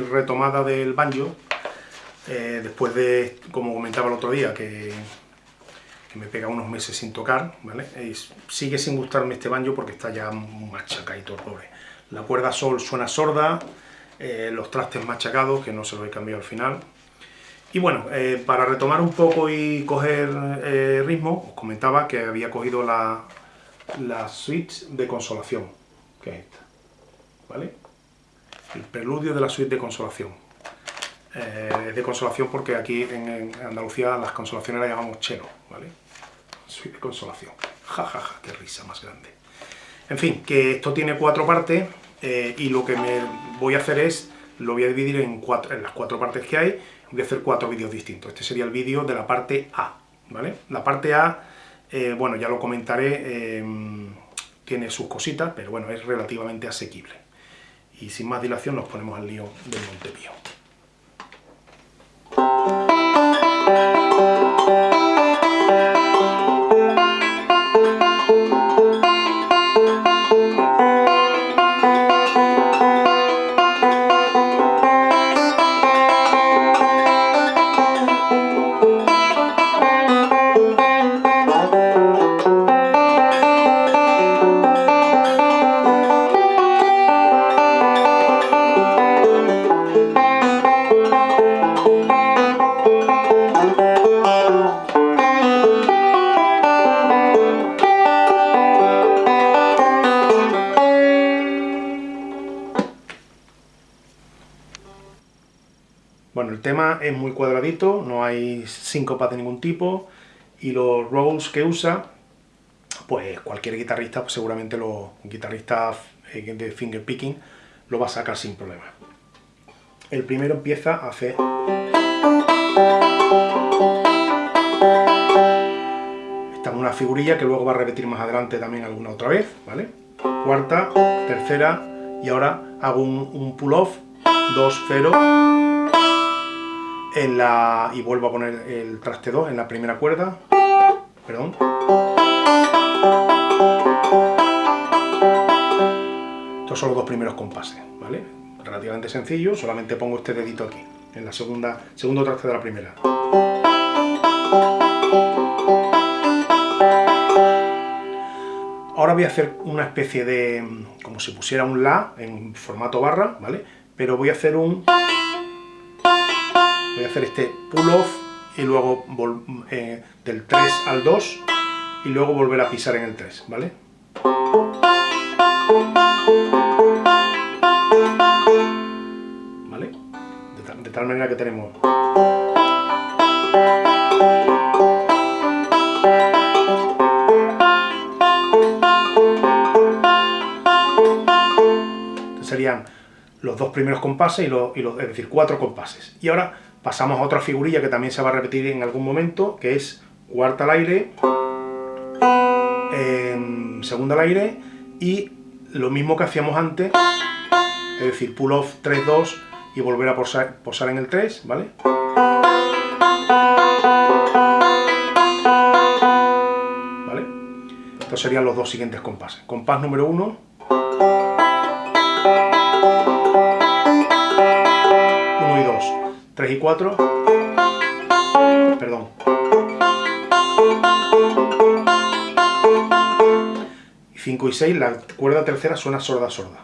retomada del banjo, eh, después de, como comentaba el otro día, que, me pega unos meses sin tocar, ¿vale? sigue sin gustarme este banjo porque está ya machacadito, pobre. La cuerda sol suena sorda, eh, los trastes machacados, que no se los he cambiado al final. Y bueno, eh, para retomar un poco y coger ritmo, os comentaba que había cogido la, la suite de consolación, que es esta, ¿vale? El preludio de la suite de consolación. Eh, de consolación porque aquí en, Andalucía las consolaciones las llamamos chelo, ¿vale? Suite de consolación. Ja, ja, ja, qué risa más grande. En fin, que esto tiene cuatro partes eh, y lo que me voy a hacer es, lo voy a dividir en, cuatro, en las cuatro partes que hay, voy a hacer cuatro vídeos distintos. Este sería el vídeo de la parte A, ¿vale? La parte A, eh, bueno, ya lo comentaré, tiene sus cositas, pero bueno, es relativamente asequible. Y sin más dilación nos ponemos al lío del Montepío. El tema es muy cuadradito, no hay síncopas de ningún tipo, y los rolls que usa, pues cualquier guitarrista, pues seguramente los guitarristas eh, de finger picking, lo va a sacar sin problema. El primero empieza a hacer... Esta es una figurilla que luego va a repetir más adelante también alguna otra vez, ¿vale? Cuarta, tercera, y ahora hago un, un pull-off, 2, 0, en la, y vuelvo a poner el traste 2 en la primera cuerda, perdón. Estos son los dos primeros compases, ¿vale? Relativamente sencillo, solamente pongo este dedito aquí, en la segunda, segundo traste de la primera. Ahora voy a hacer una especie de, como si pusiera un La en formato barra, ¿vale? Pero voy a hacer un voy a hacer este pull-off y luego eh, del 3 al 2 y luego volver a pisar en el 3, ¿vale? ¿Vale? De tal, manera que tenemos... serían los dos primeros compases y los, y los, es decir, cuatro compases. Y ahora Pasamos a otra figurilla que también se va a repetir en algún momento, que es cuarta al aire, segunda al aire, y lo mismo que hacíamos antes, es decir, pull off 3-2 y volver a posar, posar en el 3, ¿vale? ¿Vale? Estos serían los dos siguientes compases. Compás número 1, 3 y 4, perdón, 5 y 6, la cuerda tercera suena sorda sorda.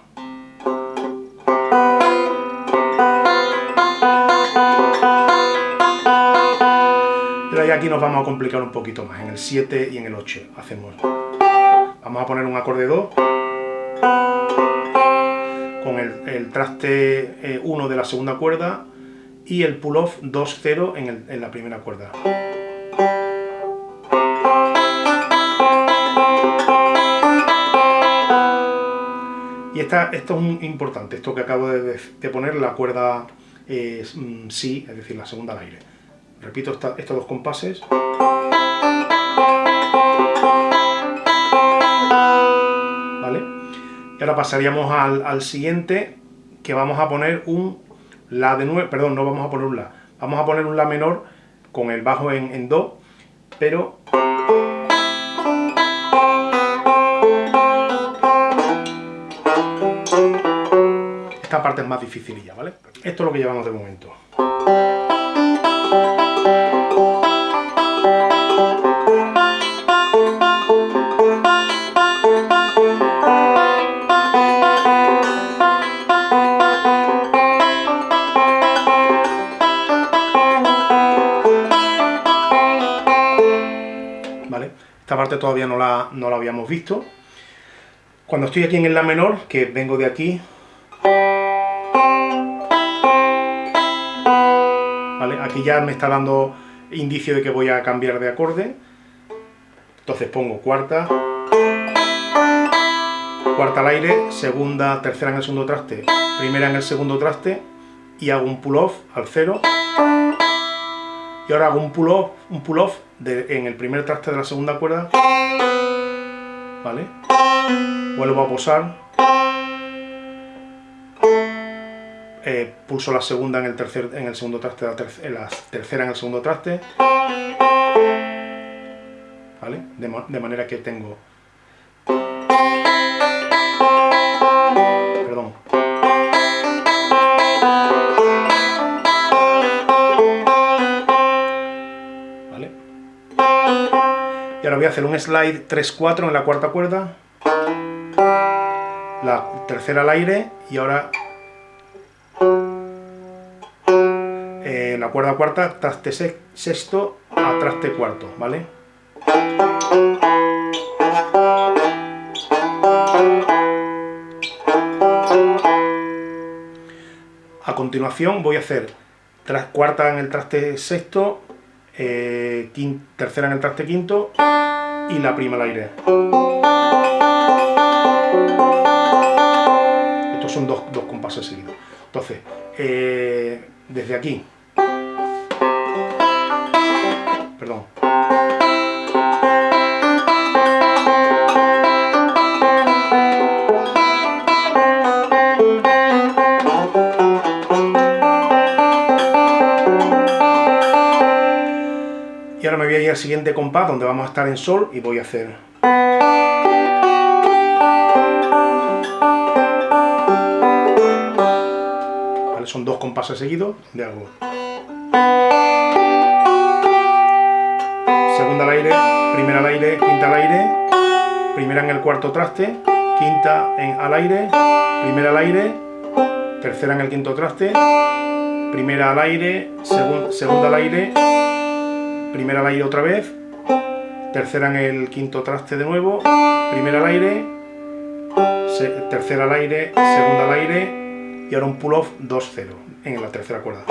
Pero aquí nos vamos a complicar un poquito más, en el 7 y en el 8 hacemos. Vamos a poner un acorde 2 con el, traste 1 eh, de la segunda cuerda y el pull-off 2-0 en, la primera cuerda. Y esta, esto es importante, esto que acabo de, poner, la cuerda mm, Si, es decir, la segunda al aire. Repito estos dos compases. ¿Vale? Y ahora pasaríamos al siguiente, que vamos a poner un la de 9, perdón, no vamos a poner un La, vamos a poner un La menor con el bajo en, Do, pero... esta parte es más dificililla, ¿vale? Esto es lo que llevamos de momento. Todavía no la, no la habíamos visto. Cuando estoy aquí en el La menor, que vengo de aquí, aquí ya me está dando indicio de que voy a cambiar de acorde. Entonces pongo cuarta, cuarta al aire, segunda, tercera en el segundo traste, primera en el segundo traste y hago un pull-off al cero y ahora hago un pull-off un pull -off en el primer traste de la segunda cuerda, ¿vale? Vuelvo a posar, eh, pulso la segunda en el, tercer, en el segundo traste, la, la tercera en el segundo traste, ¿vale? de manera que tengo Y a hacer un slide 3-4 en la cuarta cuerda, la tercera al aire y ahora eh, la cuerda cuarta, traste sexto a traste cuarto, ¿vale? A continuación voy a hacer cuarta en el traste sexto, eh, tercera en el traste quinto y la prima al aire. Estos son dos, dos compases seguidos. Entonces, eh, desde aquí, perdón, Al siguiente compás donde vamos a estar en sol y voy a hacer... son dos compases seguidos donde hago... Segunda al aire, primera al aire, quinta al aire, primera en el cuarto traste, quinta al aire, primera al aire, tercera en el quinto traste, primera al aire, segunda al aire, primera al aire otra vez, tercera en el quinto traste de nuevo, primera al aire, tercera al aire, segunda al aire. Y ahora un pull-off 2-0 en la tercera cuerda.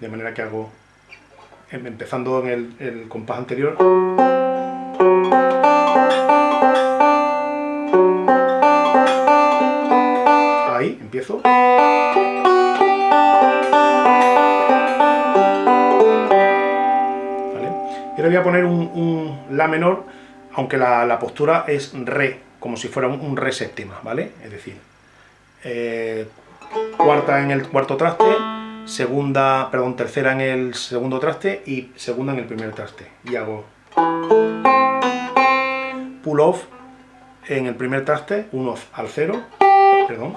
De manera que hago, em, empezando en el, el compás anterior, ahí empiezo. Voy a poner un, La menor, aunque la, postura es Re, como si fuera un, Re séptima, ¿vale? Es decir, eh, cuarta en el cuarto traste, segunda, perdón, tercera en el segundo traste y segunda en el primer traste. Y hago pull off en el primer traste, un al cero, perdón.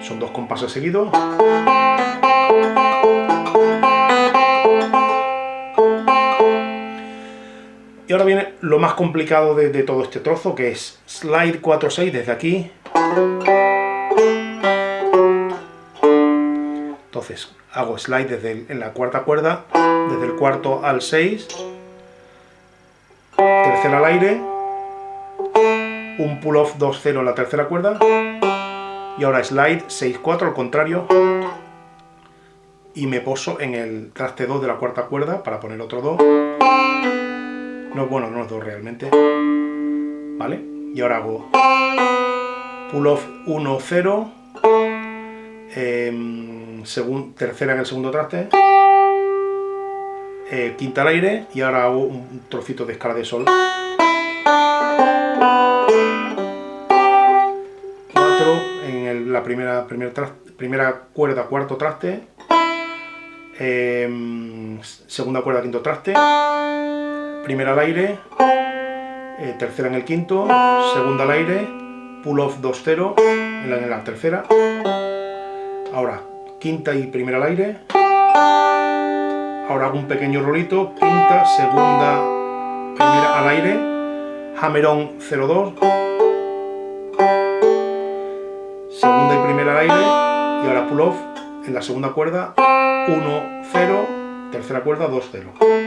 Son dos compases seguidos. Viene lo más complicado de, todo este trozo, que es slide 4-6 desde aquí. Entonces, hago slide desde en la cuarta cuerda, desde el cuarto al 6, tercera al aire, un pull-off 2-0 en la tercera cuerda, y ahora slide 6-4 al contrario, y me poso en el traste 2 de la cuarta cuerda para poner otro 2, no, bueno, no es 2 realmente. ¿Vale? Y ahora hago pull off 1, 0, eh, tercera en el segundo traste, eh, quinta al aire y ahora hago un trocito de escala de sol. 4 en la primera, primera cuerda, cuarto traste, eh, segunda cuerda, quinto traste, primera al aire eh, tercera en el quinto, segunda al aire, pull off 2-0 en, en la tercera, ahora quinta y primera al aire, ahora hago un pequeño rolito, quinta, segunda, primera al aire, hammer-on 0-2, segunda y primera al aire, y ahora pull off en la segunda cuerda, 1-0, tercera cuerda, 2-0.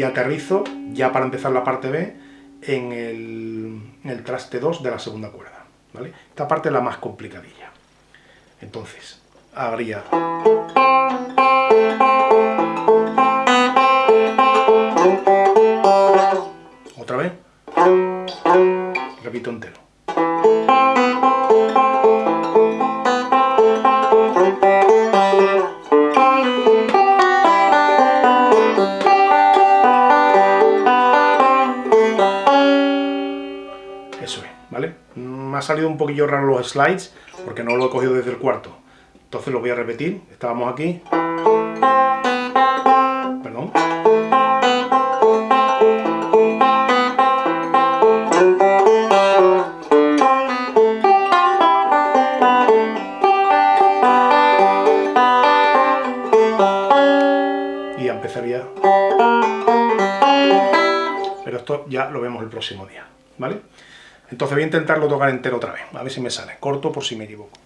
Y aterrizo, ya para empezar la parte B, en el, traste 2 de la segunda cuerda. ¿vale? Esta parte es la más complicadilla. Entonces, habría... Otra vez. Repito entero. Ha salido un poquillo raro los slides porque no lo he cogido desde el cuarto. Entonces lo voy a repetir. Estábamos aquí. intentarlo tocar entero otra vez, a ver si me sale. Corto por si me equivoco.